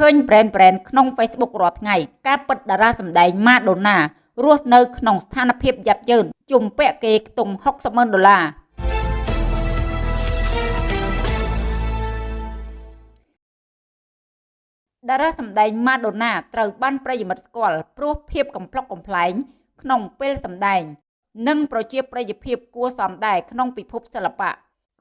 ឃើញ brand brand ក្នុង Facebook រាល់ថ្ងៃការពិតតារាសម្ដែងម៉ាដូណារស់នៅក្នុងស្ថានភាពយ៉ាប់យ៉ឺនជំពាក់គេខ្ទង់60ម៉ឺនដុល្លារតារាសម្ដែងម៉ាដូណាត្រូវបានប្រិយមិត្តស្គាល់ព្រោះភាពកំប្លុកកំប្លែងក្នុងពេលសម្ដែង និងប្រជាប្រិយភាពគួរសមដែរក្នុងពិភពសិល្បៈ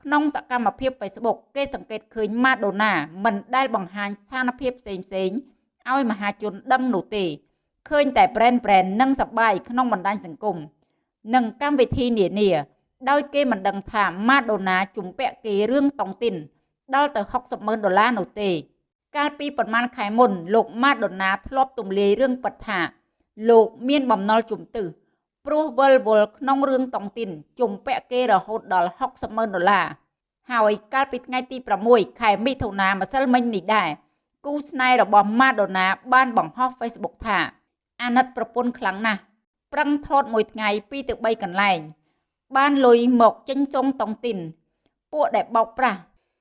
ក្នុងសកម្មភាព Facebook គេសង្កេតឃើញម៉ាដូណាមិនដែលបង្ហាញស្ថានភាពផ្សេងៗឲ្យមហាជនដឹងនោះទេឃើញតែ brand brand និងសបាយក្នុងបណ្ដាញសង្គមនិងកម្មវិធីនានា ដោយគេមិនដឹងថាម៉ាដូណាជំពាក់គេរឿងតុងទីនដល់ទៅ60ម៉ឺនដុល្លារនោះទេ កាលពីប្រមាណខែមុនលោកម៉ាដូណាធ្លាប់ទម្លាយរឿងពិតថាលោកមានបំណុលជំទឹះ ព្រោះវិលវល់ក្នុងរឿងតុងទីនជំពាក់គេរហូតដល់60ម៉ឺនដុល្លារហើយកាលពីថ្ងៃទី6ខែមិថុនាម្សិលមិញនេះដែរគូស្នេហ៍របស់ម៉ាដូណាបានបង្ហោះ Facebook ថា អាណិតប្រពន្ធខ្លាំងណាស់ប្រឹងថតមួយថ្ងៃ2ទៅ3កន្លែង បានលុយមកចេញសុងតុងទីន ពួកដែលបោកប្រាស់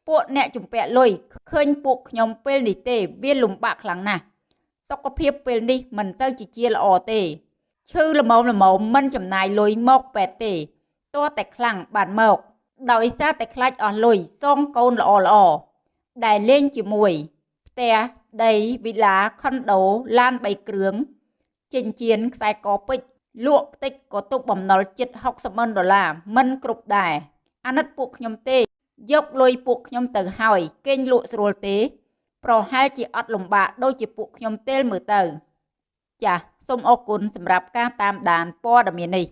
ពួកអ្នកជំពាក់លុយឃើញពួកខ្ញុំពេលនេះទេ វាលំបាកខ្លាំងណាស់សុខភាពពេលនេះមិនទៅជាជាល្អទេ ឈឺល្មមល្មមមិនចំណាយលុយមកពេទ្យទេតើតែខ្លាំងបានមក ដោយសារតែខ្លាចអស់លុយសងកូនល្អល្អដែលលេងជាមួយផ្ទះដីវិឡាខុនដូឡាន3គ្រឿងចិញ្ចៀនខ្សែកពេជ្រលក់តិចក៏ទុកបំណុលជិត60ម៉ឺនដុល្លារមិនគ្រប់ដែរអាណិតពួកខ្ញុំទេ យកលុយពួកខ្ញុំទៅហើយគេងលក់ស្រួលទេ ប្រហែលជាអត់លំបាកដូចជាពួកខ្ញុំទេលមើលទៅចាស សូមអរគុណសម្រាប់ការតាមដានព័ត៌មាននេះ